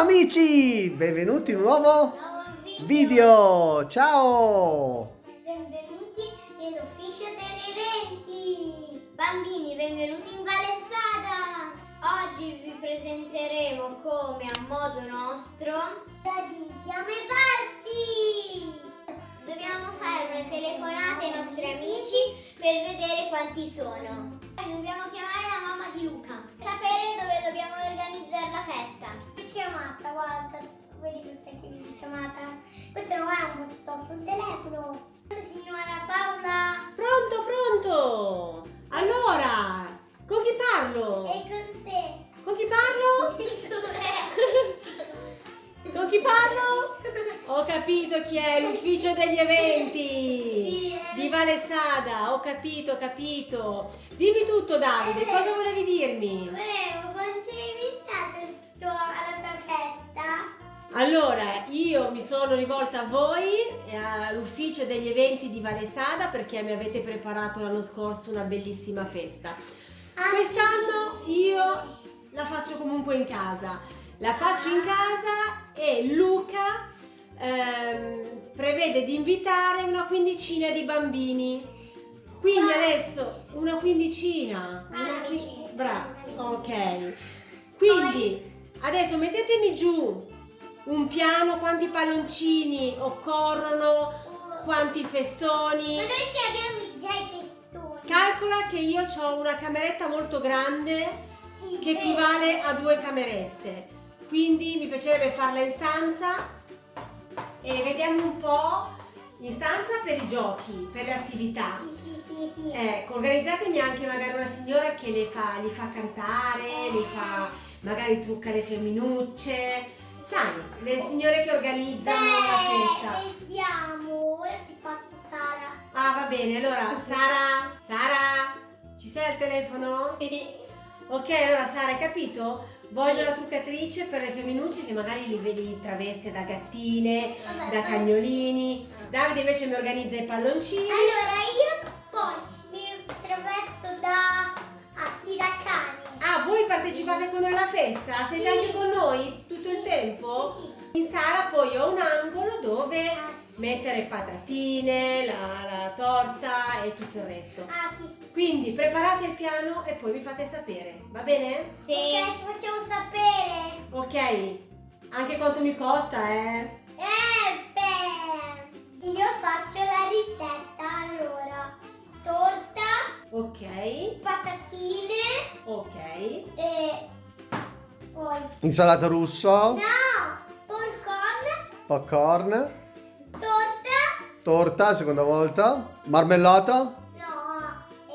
Ciao amici, benvenuti in un nuovo Nuovo video. Ciao. Benvenuti nell'ufficio degli eventi. Bambini, benvenuti in Valle Sada. Oggi vi presenteremo come a modo nostro Insieme Party. Dobbiamo fare una telefonata ai nostri amici per vedere quanti sono. Dobbiamo chiamare la mamma di Luca, chiamata. Questo non è un botto sul telefono. Signora Paola, Pronto, pronto! Allora, con chi parlo? è con te. Con chi parlo? Con chi parlo? Ho capito chi è, l'ufficio degli eventi di Valesada, ho capito, ho capito. Dimmi tutto Davide, cosa volevi dirmi? Volevo quanti hai invitato alla tua festa? Allora, io mi sono rivolta a voi, all'ufficio degli eventi di Valesada, perché mi avete preparato l'anno scorso una bellissima festa. Quest'anno io la faccio comunque in casa. La faccio in casa e Luca ehm, prevede di invitare una quindicina di bambini. Quindi adesso una quindicina. Una qui- Quindici. Brava, ok. Quindi adesso mettetemi giù un piano, quanti palloncini occorrono, quanti festoni. Ma noi ci abbiamo già i festoni. Calcola che io ho una cameretta molto grande Sì, che equivale a due camerette. Quindi mi piacerebbe farla in stanza e vediamo un po' in stanza per i giochi, per le attività. Sì, sì, sì, sì. Ecco, organizzatemi anche magari una signora che le fa, li fa cantare, li fa, magari trucca le femminucce. Sai, le signore che organizzano la festa. Beh, vediamo. Ora ti passo Sara. Ah, va bene, allora, Sara, Sara, ci sei al telefono? Ok, allora Sara, hai capito? Voglio la truccatrice per le femminucce che magari li vedi traveste da gattine, Vabbè, da cagnolini. Davide invece mi organizza i palloncini. Allora io voi partecipate con noi alla festa? Siete Sì. anche con noi tutto il tempo? Sì, In sala poi ho un angolo dove mettere patatine, la, la torta e tutto il resto. Ah, sì, sì. Quindi preparate il piano e poi mi fate sapere, va bene? Sì. Ok, ci facciamo sapere. Ok, anche quanto mi costa, eh? Eh, beh. Io faccio la ricetta. Ok, patatine. Ok. e poi... Insalata russo, No! Popcorn, popcorn, torta, torta, seconda volta, marmellata, no,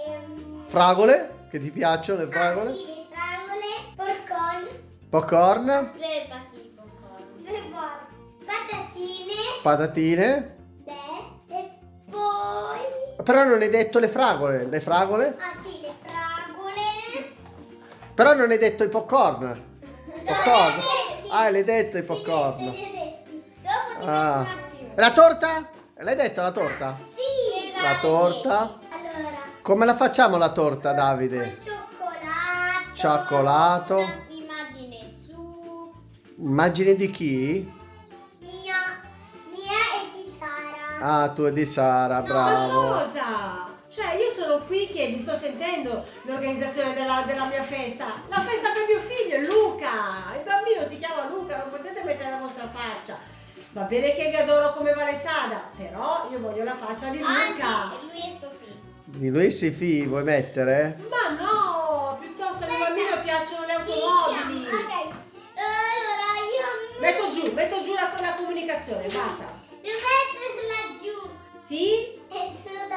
ehm... fragole, che ti piacciono le Ah, fragole, sì, le fragole, popcorn, popcorn, popcorn. Patatine, patatine. Però non hai detto le fragole, le fragole? Ah sì, le fragole. Però non hai detto i popcorn. Popcorn. Ah, l'hai detto i popcorn. Ah. La torta? L'hai detto la torta? Sì, La torta. Allora, Come la facciamo la torta, Davide? cioccolato. Cioccolato. Un'immagine su. Immagine di chi? Ah, tu e di Sara, Ma bravo. cosa? Cioè, io sono qui che vi sto sentendo l'organizzazione della, della mia festa. La festa per mio figlio, Luca. Il bambino si chiama Luca, non potete mettere la vostra faccia. Va bene che vi adoro come Valesada, però io voglio la faccia di Luca. Anzi, lui è Sofì. Di lui sei fi, vuoi mettere? Ma no, piuttosto al mio bambino piacciono le automobili. Ok. Allora io Metto giù, metto giù la, la comunicazione, basta. Devo metterla giù. Sì? E sono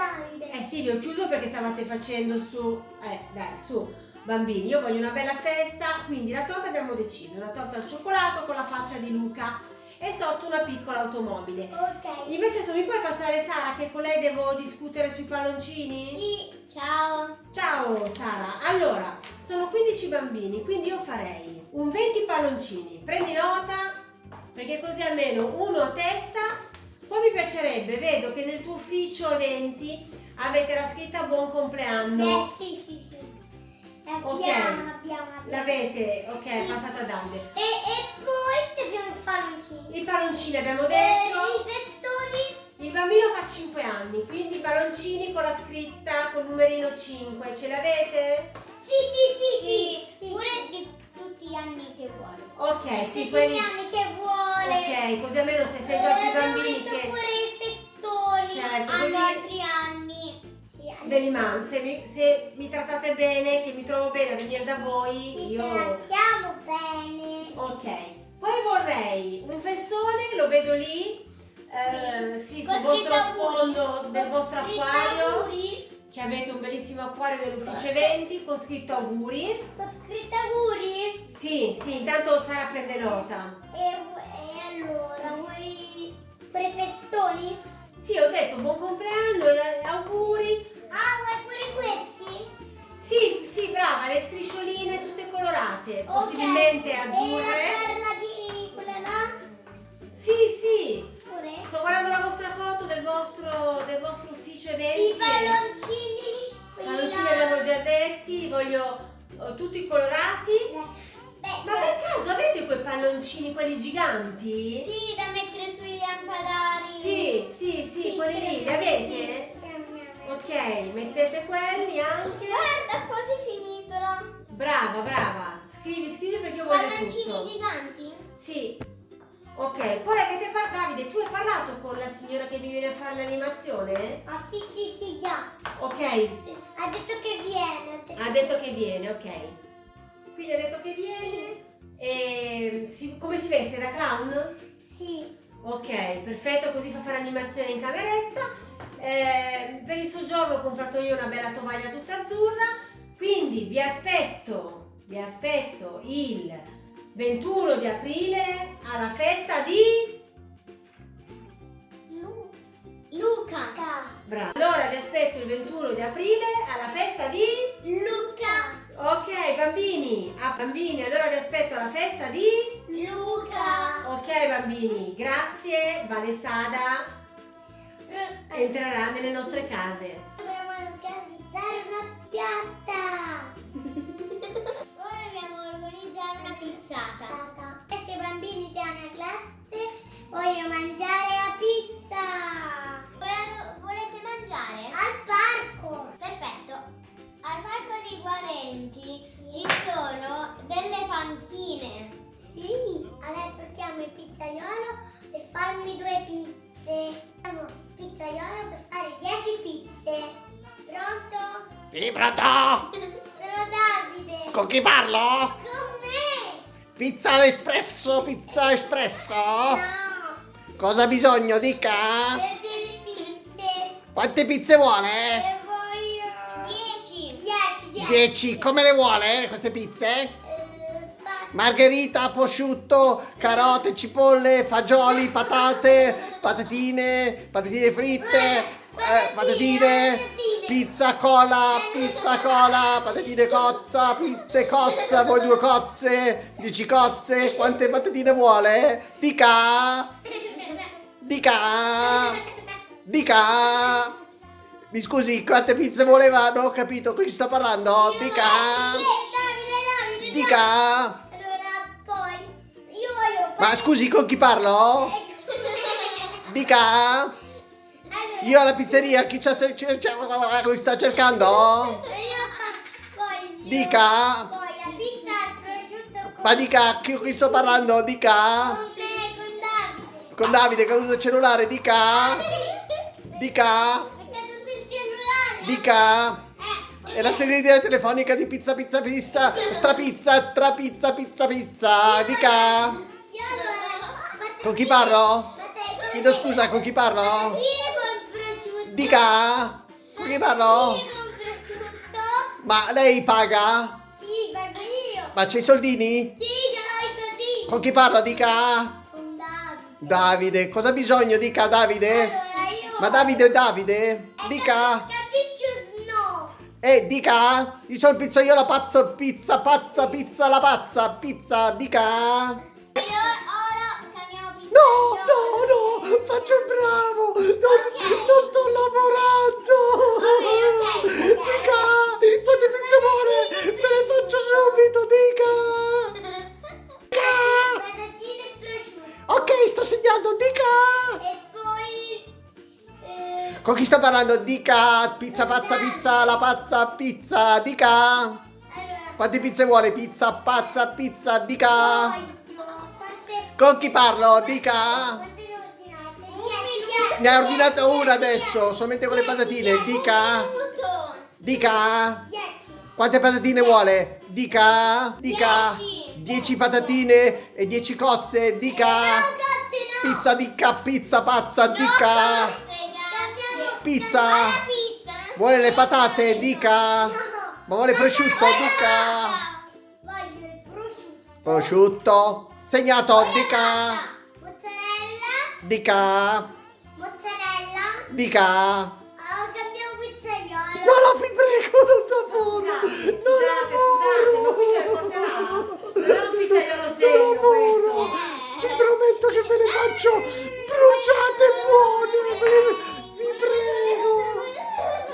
Ho chiuso perché stavate facendo su... Eh, dai, su. Bambini, io voglio una bella festa, quindi la torta abbiamo deciso, una torta al cioccolato con la faccia di Luca e sotto una piccola automobile. Ok. Invece se mi puoi passare Sara che con lei devo discutere sui palloncini? Sì. Ciao. Ciao Sara, allora sono 15 bambini, quindi io farei un 20 palloncini. Prendi nota perché così almeno uno a testa. Poi mi piacerebbe, vedo che nel tuo ufficio eventi avete la scritta buon compleanno. Eh sì, sì, sì. Abbiamo, Ok. abbiamo, abbiamo. L'avete, ok, passata a Davide. E, e poi palloncini abbiamo Eh, detto. I festoni. Il bambino fa 5 anni, quindi palloncini con la scritta col numerino 5. Ce l'avete? Sì, sì, sì, Sì, sì. pure di tutti gli anni che vuole. Ok, sì, Tutti quelli... gli anni che vuole. Ok, così almeno se sento altri Eh, abbiamo bambini che... Mando, se mi, se mi trattate bene, che mi trovo bene a venire da voi, Ti io... trattiamo bene. Ok, poi vorrei un festone, lo vedo lì, eh, sì, sul vostro sfondo del vostro acquario, auguri. che avete un bellissimo acquario dell'ufficio eventi con scritto auguri. Con scritto auguri. Sì, sì, intanto Sara prende nota. E, e allora, vuoi pure festoni? Sì, ho detto buon compleanno, eh, auguri. Ah, vuoi pure questi? Sì, sì, brava, le striscioline tutte colorate, Ok. possibilmente E la azzurre. di quella là? Sì, sì. Pure? Sto guardando la vostra foto del vostro, del vostro ufficio eventi. I palloncini. quelli Palloncini là. avevo già detti, li voglio eh, tutti colorati. Beh, Ma per caso avete quei palloncini, quelli giganti? Sì, da mettere sui lampadari. Sì, sì, sì, quelli lì, li avete? Ok, mettete quelli anche. Guarda, quasi finito. Brava, brava. Scrivi, scrivi perché io voglio Palloncini tutto. giganti? Sì. Ok, poi avete parlato, Davide, tu hai parlato con la signora che mi viene a fare l'animazione? Ah, sì, sì, sì, già. Ok, Ha detto che viene. ha detto che viene, ok. Quindi ha detto che viene. E si- come si veste da clown? Sì. Ok, perfetto, così fa fare animazione in cameretta. Eh, per il soggiorno ho comprato io una bella tovaglia tutta azzurra. Quindi vi aspetto, vi aspetto il 21 di aprile alla festa di... Lu- Luca. Bravo. Allora vi aspetto il 21 di aprile alla festa di... Luca. Ok, bambini, ah bambini, allora vi aspetto alla festa di... Luca. Ok bambini, grazie, Valesada entrerà nelle nostre case. Pronto? Sono Davide. Con chi parlo? Con me. Pizza espresso, pizza espresso? No. Cosa ha bisogno, dica? Per delle pizze. Quante pizze vuole? E voglio... 10. 10, 10. Dieci, come le vuole queste pizze? Eh, Margherita, prosciutto, carote, cipolle, fagioli, patate, patatine, patatine fritte, eh, patatine, pizza cola, pizza cola, patatine cozza, pizze cozza, voi due cozze, dieci cozze, quante patatine vuole? Dica, dica, dica. Mi scusi, quante pizze voleva? Non ho capito, con chi sta parlando? Dica, dica. Allora, poi io voglio... Ma scusi, con chi parlo? Dica. Io alla pizzeria, chi cer- cer- cer- mi sta cercando? Dica. Poi la pizza al prosciutto con... Ma dica, chi, chi sto parlando? Dica. Con Davide. Con Davide che ha usato il cellulare, dica. Dica. Dica. Eh, È la segreteria telefonica di pizza pizza pizza. Strapizza, trapizza, pizza pizza. Dica. Con chi parlo? Chiedo scusa, con chi parlo? Dica. Con chi parlo? Con prosciutto. Ma lei paga? Sì, pago io. Ma c'è i soldini? Sì, ce l'ho i soldini. Con chi parlo? Dica. Con Davide. Davide, cosa ha bisogno? Dica Davide. Allora io... Ma Davide è Davide? Dica. Capisci no. Eh, dica. Io sono il pizzaiolo pazzo, pizza, pazza, pizza, la pazza, pizza, dica. Io ora cambiamo pizza. No, faccio il bravo. Non, non sto lavorando. Ok, ok, ok. Dica, pizze vuole? Me le faccio subito, dica. Dica. Ok, sta segnando? Dica! E poi... eh, Con chi sta parlando? Dica! Pizza pazza pizza, la pazza pizza, dica! Quante pizze vuole? Pizza pazza pizza, dica! Con chi parlo? Dica! Ne ha ordinato una adesso, solamente con le patatine, dica! Dica! Dieci. Quante patatine vuole? Dica! Dica! Dieci. 10 patatine e 10 cozze, dica! Pizza dica, pizza pazza, dica! Pizza. Vuole le patate, dica! Ma vuole prosciutto, dica! Prosciutto. Segnato, dica! Mozzarella. Dica! Mozzarella. Dica! Oh, cambiamo pizzaiolo. No, no, vi prego, non lavoro! Scusate, Non scusate, scusate, ma qui ce ne lavoro! porterà? Non è un pizzaiolo Non serio lavoro! questo. Vi prometto che ve le faccio bruciate buone! ve- Vi prego!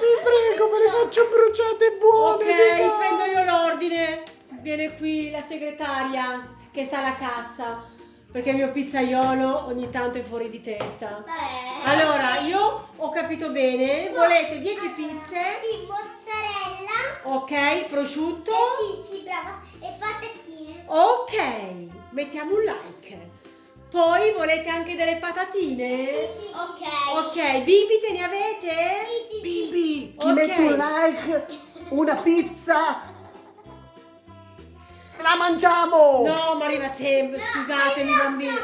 Vi prego, ve le faccio bruciate buone! Ok, dica. prendo io l'ordine. Viene qui la segretaria che sta alla cassa. Perché il mio pizzaiolo ogni tanto è fuori di testa. Beh. Allora, io ho capito bene. Volete 10 pizze? Sì, mozzarella. Ok, prosciutto. Eh, sì, sì, brava. E patatine. Ok, mettiamo un like. Poi volete anche delle patatine? Sì, sì. Ok, bibite ne avete? Sì, sì, sì. Bibi, chi Ok. mette un like, una pizza, la mangiamo! No, ma arriva sempre, scusatemi No, bambini. Eh.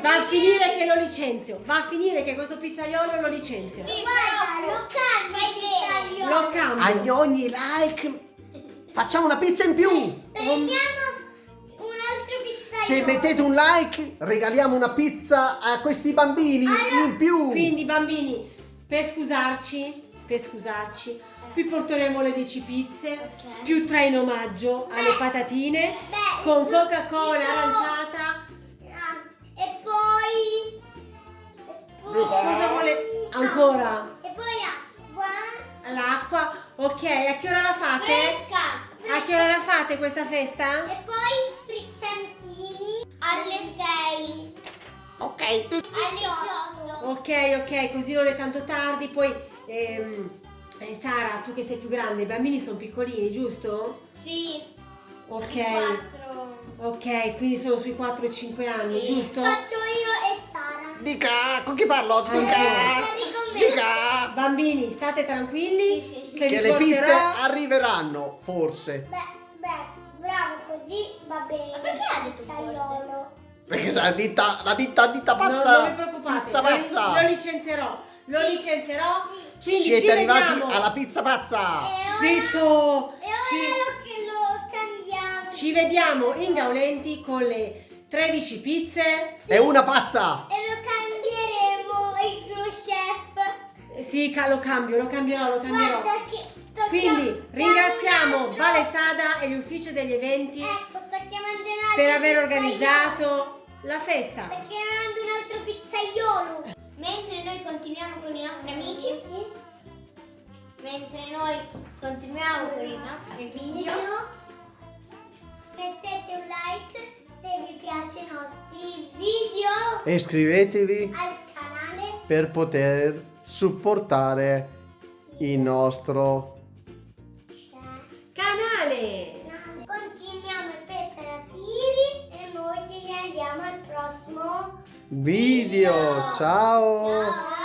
Va a finire che lo licenzio, va a finire che questo pizzaiolo lo licenzio. Sì, guarda, lo cambi bene. Lo cambio. Agli ogni like facciamo una pizza in più! Prendiamo un altro pizzaiolo. Se mettete un like regaliamo una pizza a questi bambini in più! Quindi bambini, per scusarci, per scusarci, vi porteremo le 10 pizze, Ok. più tre in omaggio alle patatine, Beh, con Coca-Cola no. aranciata. Ah, E poi... e poi- Cosa vuole ancora? E poi acqua. L'acqua. Ok, a che ora la fate? Fresca. A che ora la fate questa festa? E poi frizzantini. Alle 6. Ok, Alle 18. Ok, ok, così non è tanto tardi. Poi, ehm, eh, Sara, tu che sei più grande, i bambini sono piccolini, giusto? Sì. Ok, 4. ok, quindi sono sui 4 e 5 anni, Sì. giusto? Faccio io e Sara. dica, con chi parlo? Dica! Me. Dica! Bambini, state tranquilli. Sì, sì. Che, Che le pizze arriveranno, forse. Beh, beh, bravo così va bene. Ma perché ha detto Pizzaiolo. Perché la ditta, la ditta, ditta No, pazza! non vi preoccupate, Pizza lo, pazza! lo licenzierò. Lo Sì. licenzierò. Sì. Quindi Siete ci arrivati vediamo. alla pizza pazza! E ora, Zitto! E ora Ci- lo, che lo cambiamo. Ci vediamo in Gaulenti con le 13 pizze. È una pazza! E lo cambieremo il tuo chef. Sì, lo cambio, lo cambierò, lo cambierò. Guarda che sto Quindi ringraziamo Vale Sada e l'ufficio degli eventi Ecco, per aver organizzato la festa. Sto chiamando un altro pizzaiolo. Mentre noi continuiamo con i nostri amici. Mentre noi continuiamo con i nostri video. Mettete un like se vi piacciono i nostri video E iscrivetevi al canale. per poter supportare il nostro video. Ciao. Ciao.